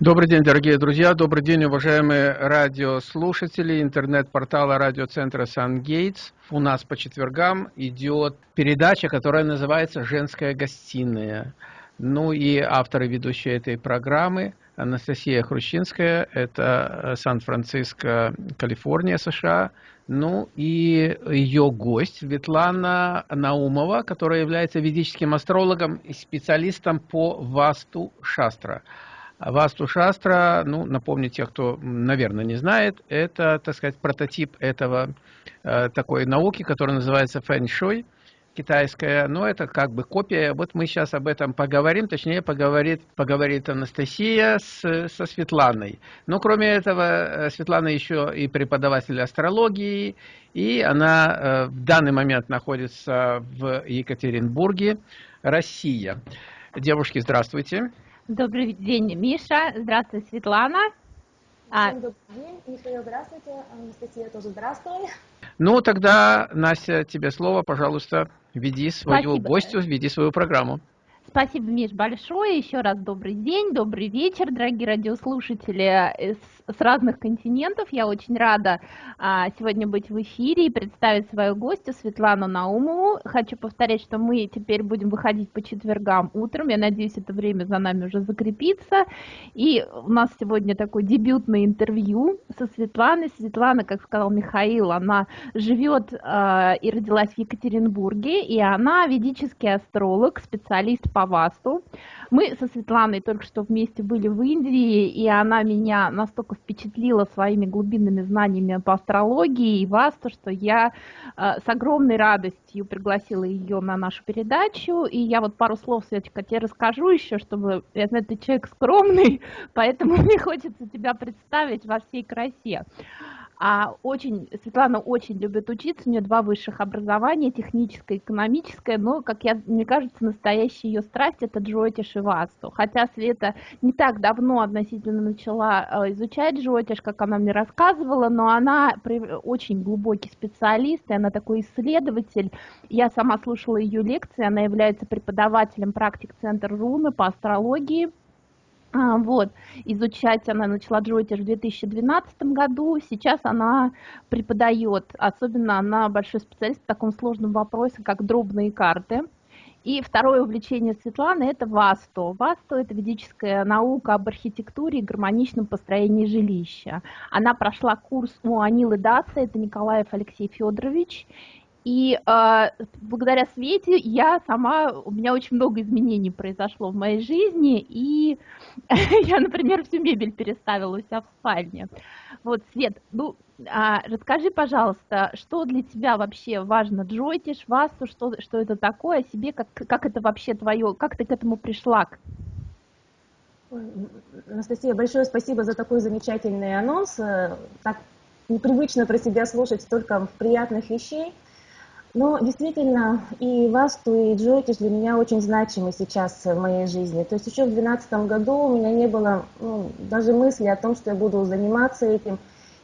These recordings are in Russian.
Добрый день, дорогие друзья, добрый день, уважаемые радиослушатели интернет-портала радиоцентра «Сан-Гейтс». У нас по четвергам идет передача, которая называется «Женская гостиная». Ну и авторы ведущие этой программы Анастасия Хрущинская, это э, Сан-Франциско, Калифорния, США. Ну и ее гость Светлана Наумова, которая является ведическим астрологом и специалистом по Васту Шастра. Васту Шастра, ну, напомню тех, кто, наверное, не знает, это, так сказать, прототип этого э, такой науки, которая называется фэн-шуй, китайская, но это как бы копия. Вот мы сейчас об этом поговорим, точнее поговорит, поговорит Анастасия с, со Светланой. Но кроме этого, э, Светлана еще и преподаватель астрологии, и она э, в данный момент находится в Екатеринбурге, Россия. Девушки, здравствуйте. Добрый день, Миша. Здравствуй, Светлана. А Всем добрый день. Михаил, здравствуйте. Анастасия тоже здравствуй. Ну, тогда, Настя, тебе слово, пожалуйста, веди свою Спасибо. гостью, веди свою программу. Спасибо, Миш, большое. Еще раз добрый день, добрый вечер, дорогие радиослушатели с разных континентов. Я очень рада а, сегодня быть в эфире и представить свою гостью Светлану Наумову. Хочу повторять, что мы теперь будем выходить по четвергам утром. Я надеюсь, это время за нами уже закрепится. И у нас сегодня такое дебютное интервью со Светланой. Светлана, как сказал Михаил, она живет а, и родилась в Екатеринбурге, и она ведический астролог, специалист по ВАСТу. Мы со Светланой только что вместе были в Индии, и она меня настолько впечатлила своими глубинными знаниями по астрологии и васту, что я э, с огромной радостью пригласила ее на нашу передачу. И я вот пару слов, Светочка, тебе расскажу еще, чтобы, я знаю, ты человек скромный, поэтому мне хочется тебя представить во всей красе. А очень, Светлана очень любит учиться, у нее два высших образования, техническое и экономическое, но, как я, мне кажется, настоящая ее страсть – это джотиш и васту. Хотя Света не так давно относительно начала э, изучать джотиш, как она мне рассказывала, но она очень глубокий специалист, и она такой исследователь. Я сама слушала ее лекции, она является преподавателем практик Центра Руны по астрологии – вот, изучать она начала джойтиш в 2012 году, сейчас она преподает, особенно она большой специалист в таком сложном вопросе, как дробные карты. И второе увлечение Светланы – это ВАСТО. ВАСТО – это ведическая наука об архитектуре и гармоничном построении жилища. Она прошла курс у Анилы Даса, это Николаев Алексей Федорович, и э, благодаря Свете я сама, у меня очень много изменений произошло в моей жизни, и я, например, всю мебель переставила у себя в спальне. Вот, Свет, ну, а, расскажи, пожалуйста, что для тебя вообще важно, джойтиш, васту, что, что это такое, себе, как, как это вообще твое, как ты к этому пришла? Анастасия, большое спасибо за такой замечательный анонс. Э, так непривычно про себя слушать столько приятных вещей. Но действительно, и Васту, и Джойтиш для меня очень значимы сейчас в моей жизни. То есть еще в 2012 году у меня не было ну, даже мысли о том, что я буду заниматься этим.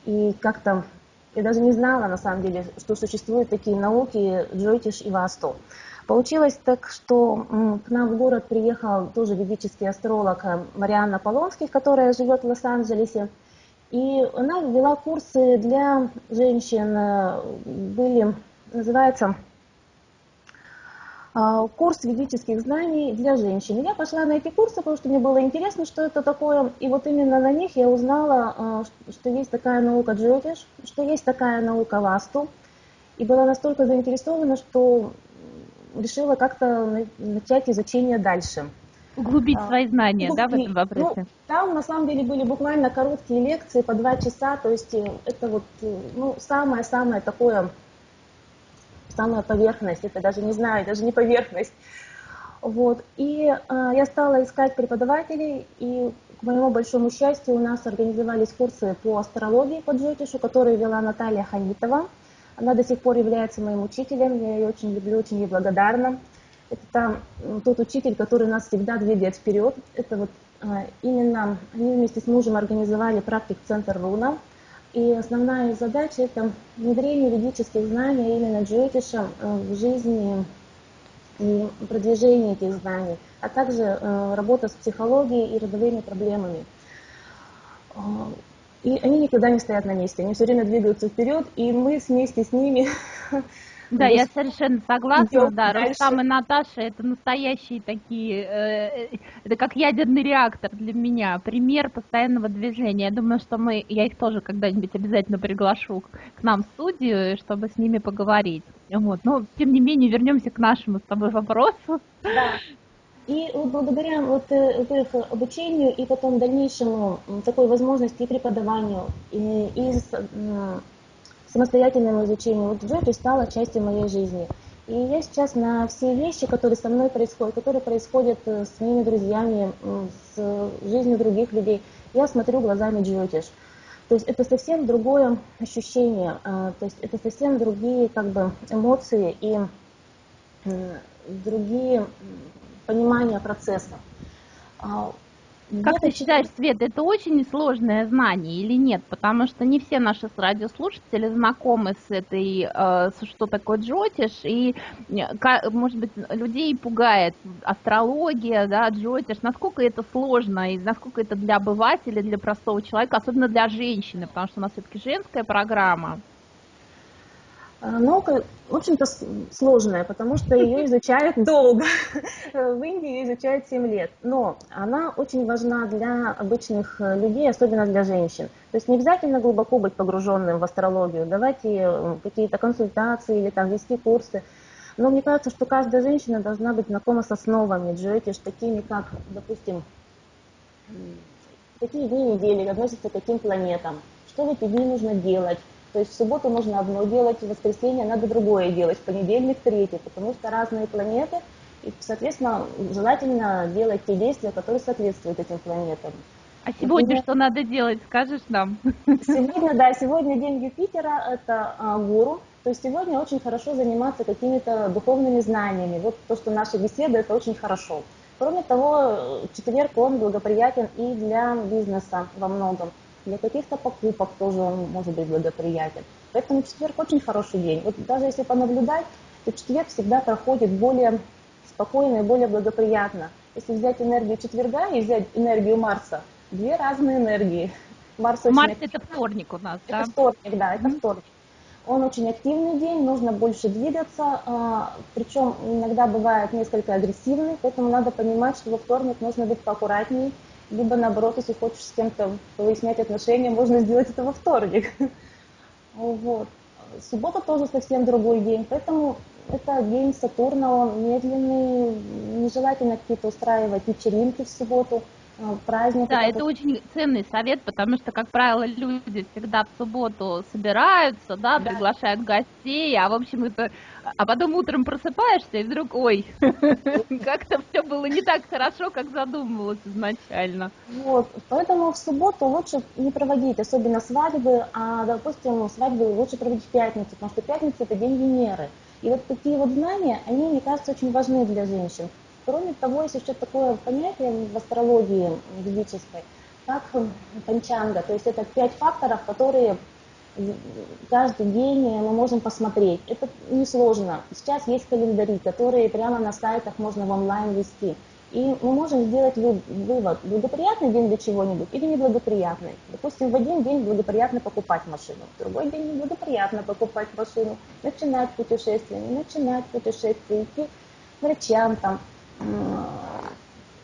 И как-то я даже не знала, на самом деле, что существуют такие науки Джойтиш и Васту. Получилось так, что к нам в город приехал тоже ведический астролог э, Марианна Полонских, которая живет в Лос-Анджелесе. И она ввела курсы для женщин, э, были называется а, курс ведических знаний для женщин. Я пошла на эти курсы, потому что мне было интересно, что это такое. И вот именно на них я узнала, а, что есть такая наука джотиш, что есть такая наука васту. И была настолько заинтересована, что решила как-то начать изучение дальше. Углубить а, свои знания, Углубить. да, в этом вопросе? Ну, там, на самом деле, были буквально короткие лекции по два часа, то есть э, это вот, э, ну, самое-самое такое самая поверхность, это даже не знаю, даже не поверхность. Вот. И э, я стала искать преподавателей, и к моему большому счастью у нас организовались курсы по астрологии по джотишу, которые вела Наталья Ханитова. Она до сих пор является моим учителем, я ее очень люблю, очень ей благодарна. Это там тот учитель, который нас всегда двигает вперед. Это вот э, именно они вместе с мужем организовали практик-центр Руна. И основная задача – это внедрение ведических знаний именно джотиша э, в жизни и продвижение этих знаний, а также э, работа с психологией и родовыми проблемами. И они никогда не стоят на месте, они все время двигаются вперед, и мы вместе с ними Да, я совершенно согласна, да, Рустам и Наташа это настоящие такие, э, э, это как ядерный реактор для меня, пример постоянного движения. Я думаю, что мы, я их тоже когда-нибудь обязательно приглашу к нам в студию, чтобы с ними поговорить. Вот, но тем не менее вернемся к нашему с тобой вопросу. Да. И благодаря вот, э, вот их обучению и потом дальнейшему такой возможности и преподаванию, и, и самостоятельному изучению. Вот Джоди стала частью моей жизни. И я сейчас на все вещи, которые со мной происходят, которые происходят э, с моими друзьями, с жизнью других людей, я смотрю глазами Джотиш. То есть это совсем другое ощущение, а, то есть это совсем другие как бы эмоции и другие понимания процесса. Как ты считаешь, Свет, это очень сложное знание или нет? Потому что не все наши радиослушатели знакомы с этой, э, что такое джотиш, и, может быть, людей пугает астрология, да, джотиш, насколько это сложно, и насколько это для обывателя, для простого человека, особенно для женщины, потому что у нас все-таки женская программа. А, наука, в общем-то, сложная, потому что ее изучают долго. В Индии ее изучают 7 лет. Но она очень важна для обычных э, людей, особенно для женщин. То есть не обязательно глубоко быть погруженным в астрологию, давать э, какие-то консультации или там вести курсы. Но мне кажется, что каждая женщина должна быть знакома с основами джоэтиш, такими как, допустим, какие дни недели относятся к каким планетам, что в эти дни нужно делать, то есть в субботу нужно одно делать, в воскресенье надо другое делать, в понедельник третье, потому что разные планеты, и, соответственно, желательно делать те действия, которые соответствуют этим планетам. А сегодня Например, что надо делать, скажешь нам? Сегодня, да, сегодня день Юпитера, это а, гуру, то есть сегодня очень хорошо заниматься какими-то духовными знаниями. Вот то, что наши беседы, это очень хорошо. Кроме того, четверг, он благоприятен и для бизнеса во многом. Для каких-то покупок тоже он может быть благоприятен. Поэтому четверг очень хороший день. Вот даже если понаблюдать, то четверг всегда проходит более спокойно и более благоприятно. Если взять энергию четверга и взять энергию Марса, две разные энергии. Марс, Марс это вторник у нас, это да? вторник, да, это вторник. Он очень активный день, нужно больше двигаться, а, причем иногда бывает несколько агрессивный, поэтому надо понимать, что во вторник нужно быть поаккуратнее, либо наоборот, если хочешь с кем-то выяснять отношения, можно сделать это во вторник. Вот. Суббота тоже совсем другой день, поэтому это день Сатурна, он медленный, нежелательно какие-то устраивать вечеринки в субботу, праздник. Да, это очень ценный совет, потому что, как правило, люди всегда в субботу собираются, да, да. приглашают гостей, а в общем это а потом утром просыпаешься и вдруг, ой, как-то все было не так хорошо, как задумывалось изначально. Вот, поэтому в субботу лучше не проводить, особенно свадьбы, а, допустим, свадьбы лучше проводить в пятницу, потому что пятница – это день Венеры. И вот такие вот знания, они, мне кажется, очень важны для женщин. Кроме того, есть еще такое понятие в астрологии ведической, как панчанга, то есть это пять факторов, которые каждый день мы можем посмотреть. Это несложно. Сейчас есть календари, которые прямо на сайтах можно в онлайн вести. И мы можем сделать вывод, благоприятный день для чего-нибудь или неблагоприятный. Допустим, в один день благоприятно покупать машину, в другой день неблагоприятно покупать машину, начинать путешествие, не начинать путешествие, идти к врачам, там,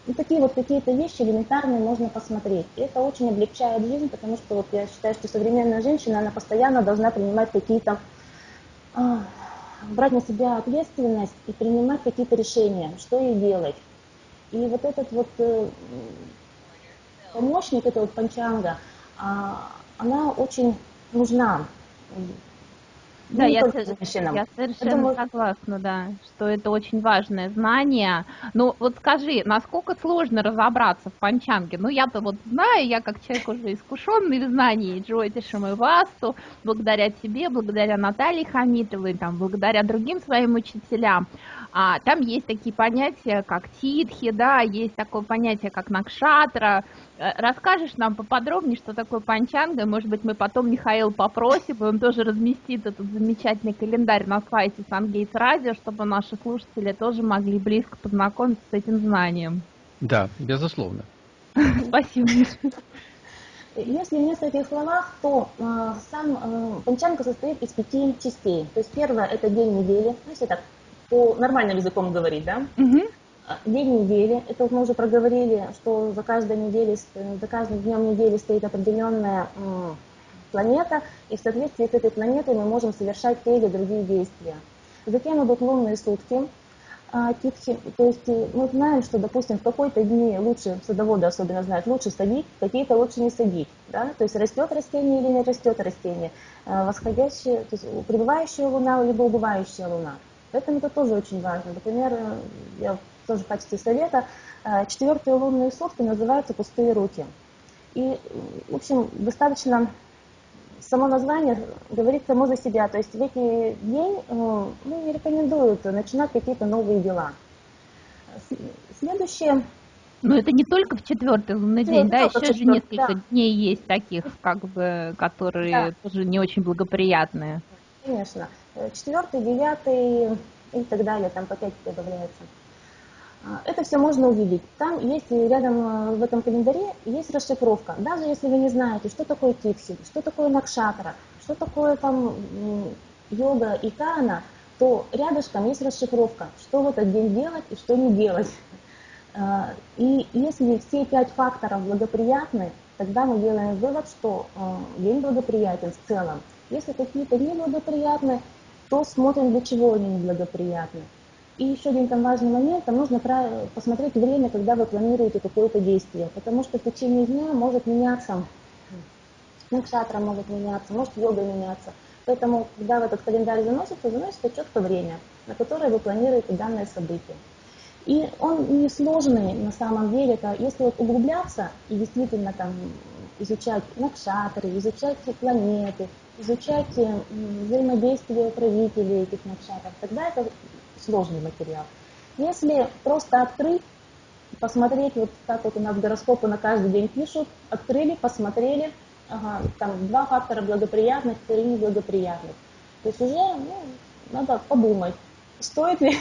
и такие вот какие-то вещи элементарные можно посмотреть. И это очень облегчает жизнь, потому что вот я считаю, что современная женщина, она постоянно должна принимать какие-то, а, брать на себя ответственность и принимать какие-то решения, что ей делать. И вот этот вот э, помощник, это вот панчанга, а, она очень нужна да, я, я совершенно думаю... согласна, да, что это очень важное знание. Ну, вот скажи, насколько сложно разобраться в панчанге? Ну, я-то вот знаю, я как человек уже искушенный в знании Джойтишем и Васту, благодаря тебе, благодаря Наталье Хамитовой, там, благодаря другим своим учителям. А, там есть такие понятия, как титхи, да, есть такое понятие, как накшатра. Э, расскажешь нам поподробнее, что такое панчанга? Может быть, мы потом Михаил попросим, и он тоже разместит этот замечательный календарь на сайте Сангейтс Радио, чтобы наши слушатели тоже могли близко познакомиться с этим знанием. Да, безусловно. Спасибо, Если в нескольких словах, то э, сам э, Панчанка состоит из пяти частей. То есть первое – это день недели, ну, если так по нормальным языком говорить, да? Угу. День недели, это мы уже проговорили, что за каждой неделей, за каждым днем недели стоит определенная э, планета, и в соответствии с этой планетой мы можем совершать те или другие действия. Затем идут лунные сутки, а, типхи, то есть э, мы знаем, что, допустим, в какой-то дни лучше, садоводы особенно знают, лучше садить, какие-то лучше не садить, да, то есть растет растение или не растет растение, а, восходящая, то есть пребывающая луна, либо убывающая луна. Поэтому это тоже очень важно. Например, э, я тоже в качестве совета, э, четвертые лунные сутки называются «пустые руки». И, в общем, достаточно само название говорит само за себя. То есть в эти день э, ну, не рекомендуют начинать какие-то новые дела. Следующее. Но это не только в четвертый лунный день, да, еще же несколько да. дней есть таких, как бы, которые да. тоже не очень благоприятные. Конечно. Четвертый, девятый и так далее, там по пять добавляется. Это все можно увидеть. Там есть рядом э, в этом календаре есть расшифровка. Даже если вы не знаете, что такое тикси, что такое накшатра, что такое там йога и кана, то рядышком есть расшифровка, что в этот день делать и что не делать. А, и если все пять факторов благоприятны, тогда мы делаем вывод, что э, день благоприятен в целом. Если какие-то неблагоприятны, то смотрим, для чего они неблагоприятны. И еще один там важный момент, там нужно посмотреть время, когда вы планируете какое-то действие, потому что в течение дня может меняться, накшатра может меняться, может йога меняться. Поэтому, когда в этот календарь заносится, заносится четко время, на которое вы планируете данное событие. И он не сложный на самом деле, это если вот углубляться и действительно там изучать накшатры, изучать планеты, изучать взаимодействие правителей этих накшатров, тогда это сложный материал. Если просто открыть, посмотреть, вот как вот у нас гороскопы на каждый день пишут, открыли, посмотрели, ага, там два фактора благоприятных, три неблагоприятных. То есть уже ну, надо подумать, стоит ли...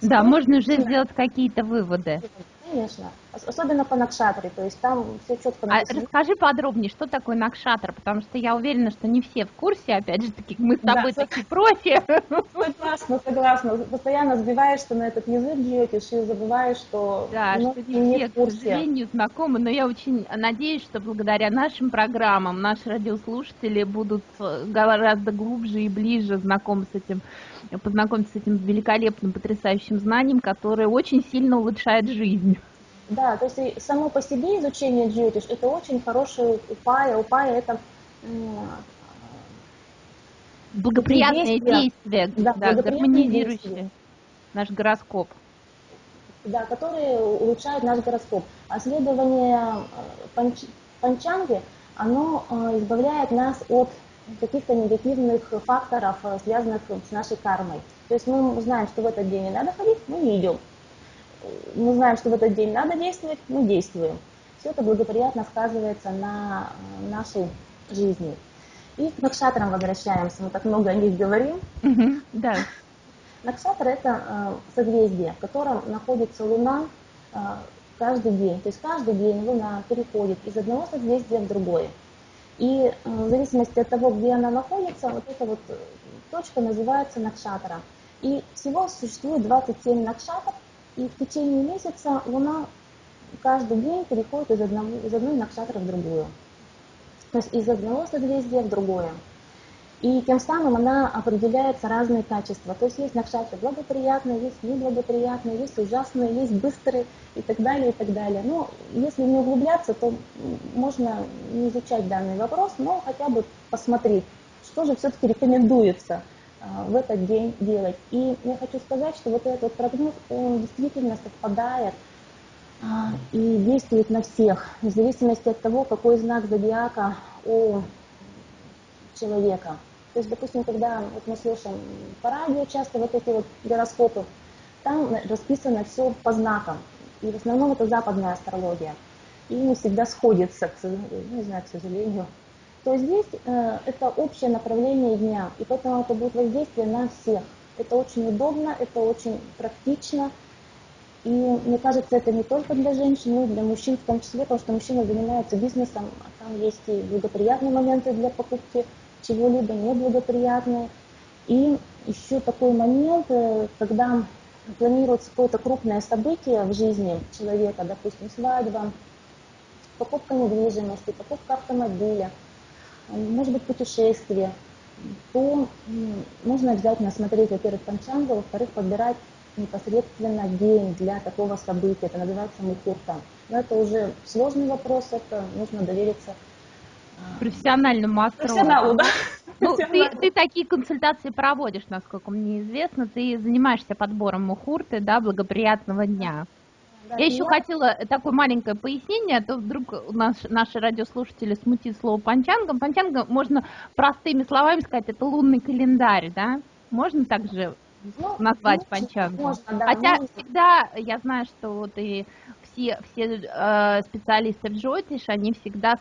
Да, можно уже сделать какие-то выводы. Конечно. Особенно по Накшатре, то есть там все четко а написано. А расскажи подробнее, что такое Накшатр, потому что я уверена, что не все в курсе, опять же таки, мы с тобой да, такие профи. Согласна, согласна. Постоянно сбиваешься на этот язык, джиотиш, и забываешь, что Да, ну, что не все, к сожалению, знакомы, но я очень надеюсь, что благодаря нашим программам наши радиослушатели будут э, гораздо глубже и ближе знакомы с этим, познакомиться с этим великолепным, потрясающим знанием, которое очень сильно улучшает жизнь. Да, то есть и само по себе изучение джиотиш это очень хороший упая. Упая это благоприятное действие, да, да, гармонизирующее наш гороскоп. Да, которые улучшают наш гороскоп. А следование э, панч, панчанги, оно э, избавляет нас от каких-то негативных факторов, э, связанных с нашей кармой. То есть мы знаем, что в этот день не надо ходить, мы не идем мы знаем, что в этот день надо действовать, мы действуем. Все это благоприятно сказывается на э, нашей жизни. И к накшатрам возвращаемся, мы так много о них говорим. Да. Накшатра – это э, созвездие, в котором находится Луна э, каждый день. То есть каждый день Луна переходит из одного созвездия в другое. И в зависимости от того, где она находится, вот эта вот точка называется Накшатра. И всего существует 27 накшатр, и в течение месяца Луна каждый день переходит из, одного, из одной накшатры в другую. То есть из одного созвездия в другое. И тем самым она определяется разные качества. То есть есть накшатры благоприятные, есть неблагоприятные, есть ужасные, есть быстрые и так далее, и так далее. Но если не углубляться, то можно не изучать данный вопрос, но хотя бы посмотреть, что же все-таки рекомендуется – в этот день делать. И я хочу сказать, что вот этот прогноз, он действительно совпадает а, и действует на всех, в зависимости от того, какой знак зодиака у человека. То есть, допустим, когда вот мы слушаем по радио часто вот эти вот гороскопы, там расписано все по знакам. И в основном это западная астрология. И не всегда сходится, ну, не знаю, к сожалению, то здесь э, это общее направление дня, и поэтому это будет воздействие на всех. Это очень удобно, это очень практично, И мне кажется, это не только для женщин, но и для мужчин в том числе, потому что мужчина занимается бизнесом, а там есть и благоприятные моменты для покупки чего-либо неблагоприятные. И еще такой момент, э, когда планируется какое-то крупное событие в жизни человека, допустим, свадьба, покупка недвижимости, покупка автомобиля, может быть, путешествие, то нужно обязательно смотреть, во-первых, панчангу, во-вторых, подбирать непосредственно день для такого события. Это называется мухурта. Но это уже сложный вопрос, это нужно довериться а, профессиональному астрологу. Профессионалу, да. Ну, ты, ты такие консультации проводишь, насколько мне известно. Ты занимаешься подбором мухурты, да, благоприятного дня. Да, я еще я... хотела такое маленькое пояснение, а то вдруг наш, наши радиослушатели смутит слово панчангом. Панчанга можно простыми словами сказать, это лунный календарь, да? Можно также ну, назвать ну, панчангом? Можно, да, Хотя можно. всегда я знаю, что вот и все, все э, специалисты в Джотиш, они всегда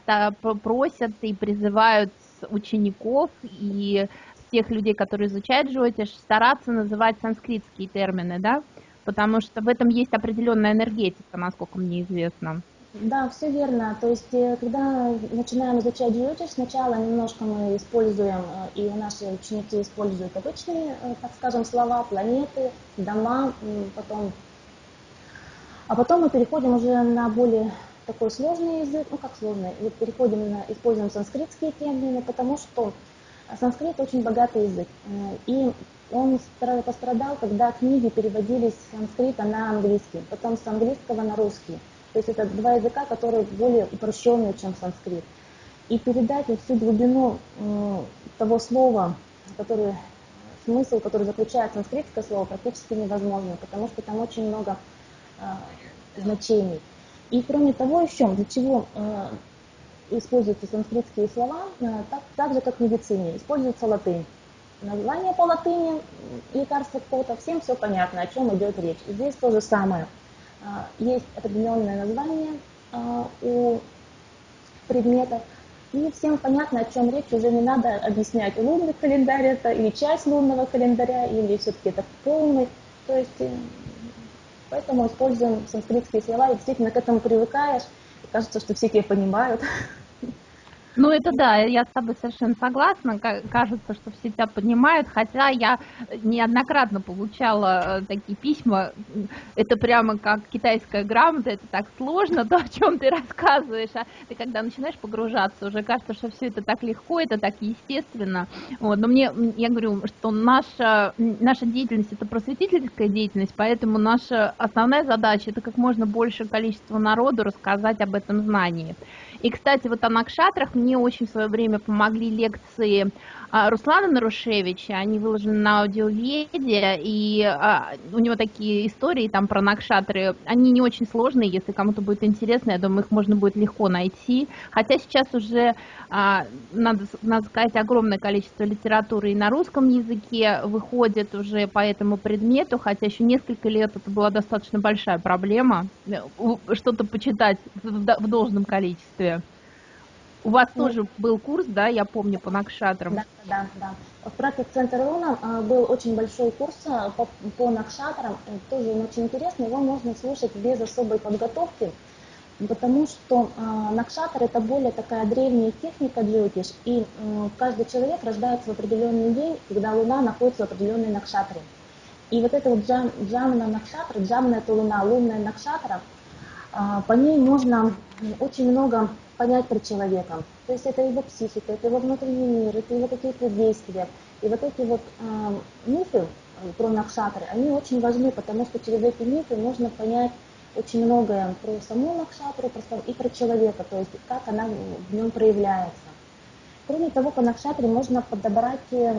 просят и призывают учеников и тех людей, которые изучают Джотиш, стараться называть санскритские термины, да, потому что в этом есть определенная энергетика, насколько мне известно. Да, все верно. То есть, э, когда начинаем изучать джиотиш, сначала немножко мы используем, э, и наши ученики используют обычные, э, так скажем, слова, планеты, дома, потом... А потом мы переходим уже на более такой сложный язык, ну как сложный, и переходим на, используем санскритские термины, потому что санскрит очень богатый язык. И он пострадал, когда книги переводились с санскрита на английский, потом с английского на русский. То есть это два языка, которые более упрощенные, чем санскрит. И передать всю глубину того слова, который, смысл, который заключает санскритское слово, практически невозможно, потому что там очень много э, значений. И кроме того еще, для чего э, используются санскритские слова, э, так, так же как в медицине, используется латынь название по латыни, лекарства какого-то, всем все понятно, о чем идет речь. Здесь то же самое. А, есть определенное название а, у предметов, и всем понятно, о чем речь, уже не надо объяснять, лунный календарь это, или часть лунного календаря, или все-таки это полный. То есть, э, поэтому используем санскритские слова, и действительно к этому привыкаешь, кажется, что все тебя понимают. Ну, это да, я с тобой совершенно согласна. Кажется, что все тебя понимают, хотя я неоднократно получала э, такие письма. Это прямо как китайская грамота, это так сложно, то, о чем ты рассказываешь. А ты когда начинаешь погружаться, уже кажется, что все это так легко, это так естественно. Вот. Но мне, я говорю, что наша, наша деятельность это просветительская деятельность, поэтому наша основная задача это как можно больше количество народу рассказать об этом знании. И, кстати, вот о накшатрах мне очень в свое время помогли лекции а, Руслана Нарушевича, они выложены на аудиоведе, и а, у него такие истории там про накшатры, они не очень сложные, если кому-то будет интересно, я думаю, их можно будет легко найти, хотя сейчас уже, а, надо, надо сказать, огромное количество литературы и на русском языке выходит уже по этому предмету, хотя еще несколько лет это была достаточно большая проблема, э, что-то почитать в должном количестве. У вас ну, тоже был курс, да, я помню, по накшатрам. Да, да, да. В практик центр Луна а, был очень большой курс а, по, по накшатрам, э, тоже он очень интересный, его можно слушать без особой подготовки, потому что э, накшатр это более такая древняя техника джотиш, и каждый человек рождается в определенный день, когда Луна находится в определенной накшатре. И вот это вот джам, джамна накшатра, джамна это Луна, лунная накшатра, по ней можно очень много понять про человека. То есть это его психика, это его внутренний мир, это его какие-то действия. И вот эти вот э, мифы про Накшатры, они очень важны, потому что через эти мифы можно понять очень многое про саму Накшатру и про человека, то есть как она в нем проявляется. Кроме того, по Накшатре можно подобрать э,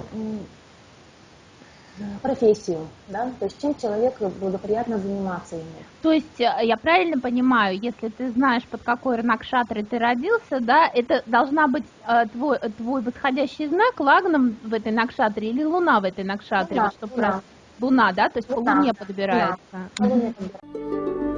профессию, да, то есть чем человеку благоприятно заниматься ими. То есть э, я правильно понимаю, если ты знаешь, под какой накшатрой ты родился, да, это должна быть э, твой, твой восходящий знак лагном в этой накшатре или луна в этой накшатре, луна, чтобы луна. Раз... луна, да, то есть луна. по луне подбирается. Да, по луне подбирается.